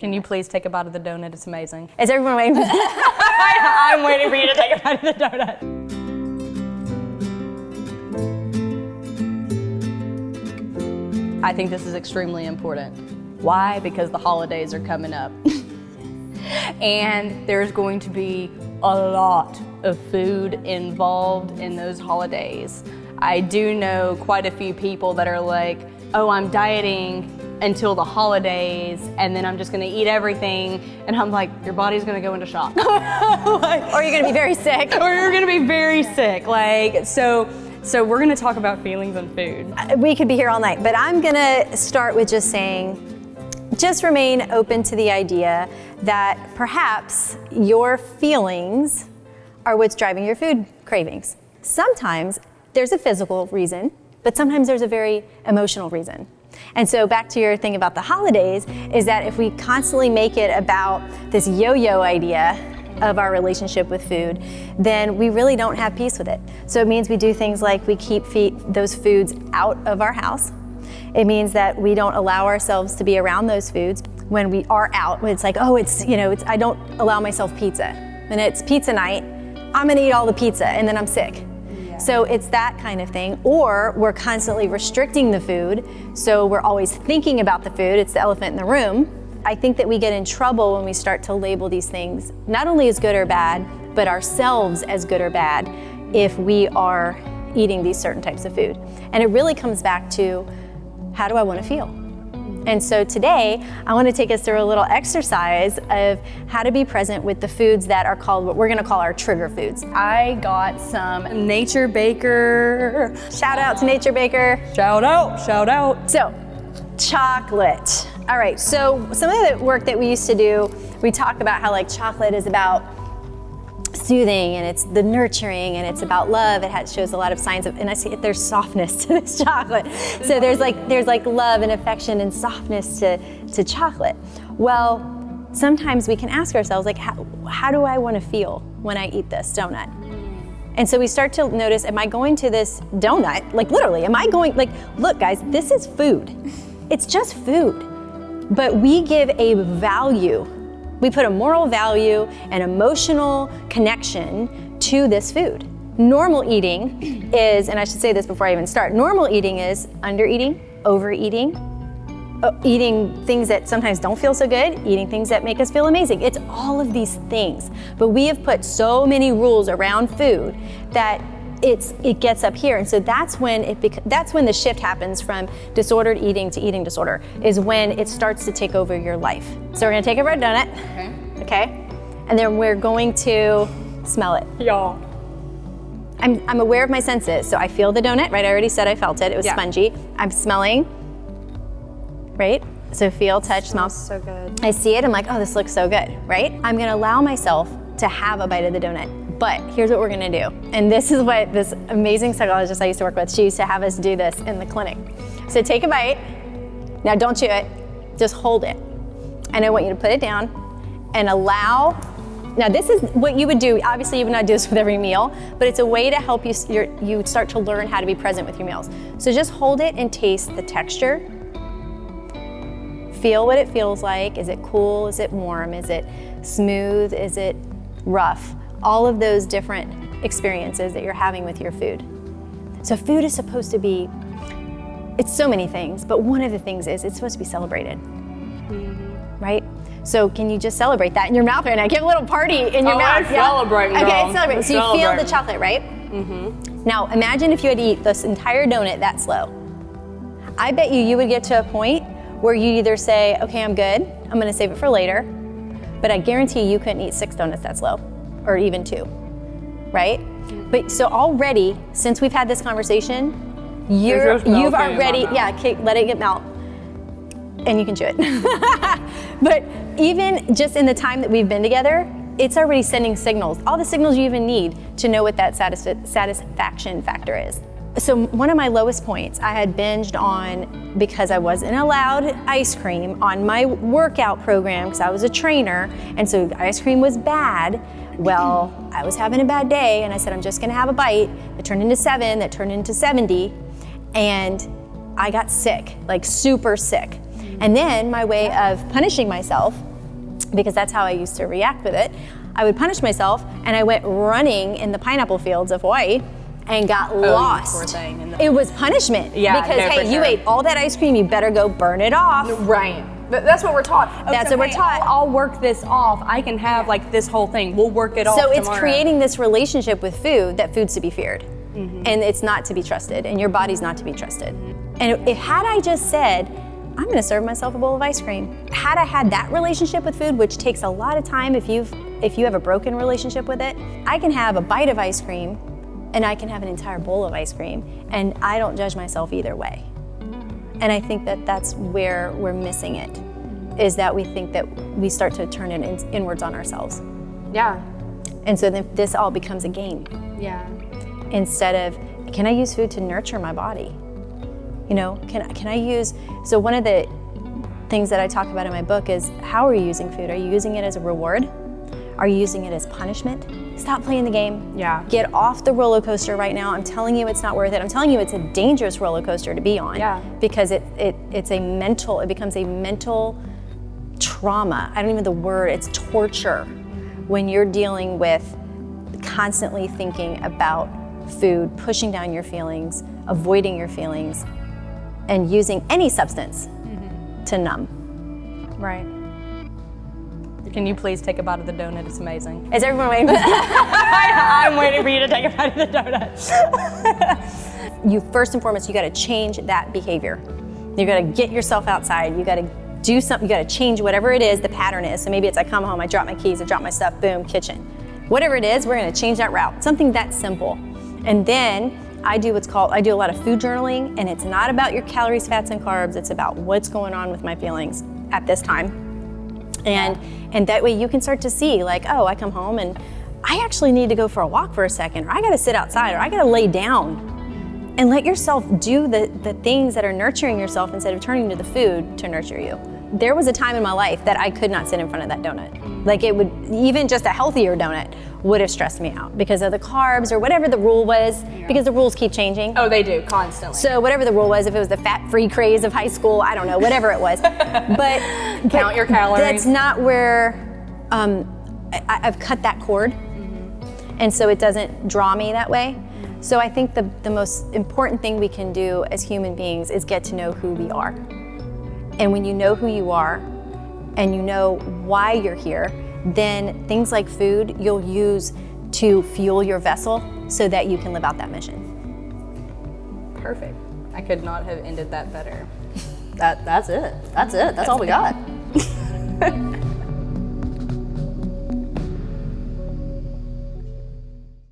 Can you please take a bite of the donut? It's amazing. Is everyone waiting? I'm waiting for you to take a bite of the donut. I think this is extremely important. Why? Because the holidays are coming up. and there's going to be a lot of food involved in those holidays. I do know quite a few people that are like, oh, I'm dieting until the holidays and then I'm just gonna eat everything and I'm like, your body's gonna go into shock. like, or you're gonna be very sick. Or you're gonna be very sick. Like, so, so we're gonna talk about feelings and food. Uh, we could be here all night, but I'm gonna start with just saying, just remain open to the idea that perhaps your feelings are what's driving your food cravings. Sometimes there's a physical reason, but sometimes there's a very emotional reason. And so back to your thing about the holidays is that if we constantly make it about this yo-yo idea of our relationship with food, then we really don't have peace with it. So it means we do things like we keep those foods out of our house. It means that we don't allow ourselves to be around those foods when we are out. It's like, oh, it's, you know, it's, I don't allow myself pizza. And it's pizza night, I'm gonna eat all the pizza and then I'm sick. So it's that kind of thing. Or we're constantly restricting the food, so we're always thinking about the food. It's the elephant in the room. I think that we get in trouble when we start to label these things, not only as good or bad, but ourselves as good or bad if we are eating these certain types of food. And it really comes back to, how do I want to feel? And so today, I want to take us through a little exercise of how to be present with the foods that are called what we're going to call our trigger foods. I got some Nature Baker. Shout out to Nature Baker. Shout out, shout out. So, chocolate. All right, so some of the work that we used to do, we talk about how like chocolate is about soothing and it's the nurturing and it's about love. It has, shows a lot of signs of, and I see there's softness to this chocolate. So there's like, there's like love and affection and softness to, to chocolate. Well, sometimes we can ask ourselves like, how, how do I want to feel when I eat this donut? And so we start to notice, am I going to this donut? Like literally, am I going, like, look guys, this is food. It's just food. But we give a value we put a moral value and emotional connection to this food. Normal eating is, and I should say this before I even start, normal eating is under eating, overeating, uh, eating things that sometimes don't feel so good, eating things that make us feel amazing. It's all of these things. But we have put so many rules around food that it's, it gets up here. And so that's when, it that's when the shift happens from disordered eating to eating disorder, is when it starts to take over your life. So we're gonna take a red donut, okay? okay? And then we're going to smell it. Y'all. I'm, I'm aware of my senses, so I feel the donut, right? I already said I felt it, it was yeah. spongy. I'm smelling, right? So feel, touch, smell. so good. I see it, I'm like, oh, this looks so good, right? I'm gonna allow myself to have a bite of the donut. But here's what we're gonna do. And this is what this amazing psychologist I used to work with, she used to have us do this in the clinic. So take a bite. Now don't chew it, just hold it. And I want you to put it down and allow now this is what you would do, obviously you would not do this with every meal, but it's a way to help you, you start to learn how to be present with your meals. So just hold it and taste the texture. Feel what it feels like. Is it cool? Is it warm? Is it smooth? Is it rough? All of those different experiences that you're having with your food. So food is supposed to be, it's so many things, but one of the things is it's supposed to be celebrated, right? So can you just celebrate that in your mouth right now? Give a little party in your oh, mouth. I yeah? celebrate, Okay, celebrate. So you feel the chocolate, right? Mm-hmm. Now imagine if you had to eat this entire donut that slow. I bet you you would get to a point where you either say, okay, I'm good, I'm gonna save it for later, but I guarantee you couldn't eat six donuts that slow or even two, right? But so already, since we've had this conversation, you're, you've already, yeah, let it get melt and you can chew it. but even just in the time that we've been together, it's already sending signals, all the signals you even need to know what that satisf satisfaction factor is. So one of my lowest points I had binged on because I wasn't allowed ice cream on my workout program because I was a trainer and so ice cream was bad. Well, I was having a bad day and I said, I'm just gonna have a bite. It turned into seven, that turned into 70 and I got sick, like super sick. And then my way of punishing myself, because that's how I used to react with it, I would punish myself and I went running in the pineapple fields of Hawaii and got Oh, lost. poor thing. And the- It was punishment. Yeah, Because, no, hey, you ate all that ice cream, you better go burn it off. Right. But that's what we're taught. Oh, That's so what we're taught. I'll, I'll work this off. I can have like this whole thing. We'll work it off. So it's tomorrow. creating this relationship with food that food's to be feared. Mm-hmm. And it's not to be trusted, and your body's not to be trusted. And if had I just said, I'm gonna serve myself a bowl of ice cream, had I had that relationship with food, which takes a lot of time if you've if you have a broken relationship with it, I can have a bite of ice cream and I can have an entire bowl of ice cream, and I don't judge myself either way. And I think that that's where we're missing it, is that we think that we start to turn it in, inwards on ourselves. Yeah. And so then this all becomes a game Yeah. instead of can I use food to nurture my body? You know, can can I use so one of the things that I talk about in my book is how are you using food? Are you using it as a reward? Are you using it as punishment? Stop playing the game. Yeah. Get off the roller coaster right now. I'm telling you it's not worth it. I'm telling you it's a dangerous roller coaster to be on. Yeah. Because it, it it's a mental, it becomes a mental trauma. I don't even know the word, it's torture when you're dealing with constantly thinking about food, pushing down your feelings, avoiding your feelings, and using any substance mm-hmm. to numb. Right. Can you please take a bite of the donut? It's amazing. Is everyone waiting? I'm waiting for you to take a bite of the donut. you first and foremost, you got to change that behavior. You got to get yourself outside. You got to do something. You got to change whatever it is the pattern is. So maybe it's I come home, I drop my keys, I drop my stuff, boom, kitchen. Whatever it is, we're going to change that route. Something that simple. And then I do what's called I do a lot of food journaling, and it's not about your calories, fats, and carbs. It's about what's going on with my feelings at this time. And and that way you can start to see like, oh, I come home and I actually need to go for a walk for a second, or I got to sit outside, or I got to lay down and let yourself do the, the things that are nurturing yourself instead of turning to the food to nurture you. There was a time in my life that I could not sit in front of that donut. Like it would, even just a healthier donut would have stressed me out because of the carbs or whatever the rule was, because the rules keep changing. Oh, they do constantly. So whatever the rule was, if it was the fat-free craze of high school, I don't know, whatever it was. But Count your calories. That's not where um, I, I've cut that cord, and so it doesn't draw me that way. So I think the the most important thing we can do as human beings is get to know who we are. And when you know who you are, and you know why you're here, then things like food you'll use to fuel your vessel so that you can live out that mission. Perfect. I could not have ended that better. That that's it. That's it. That's all we got.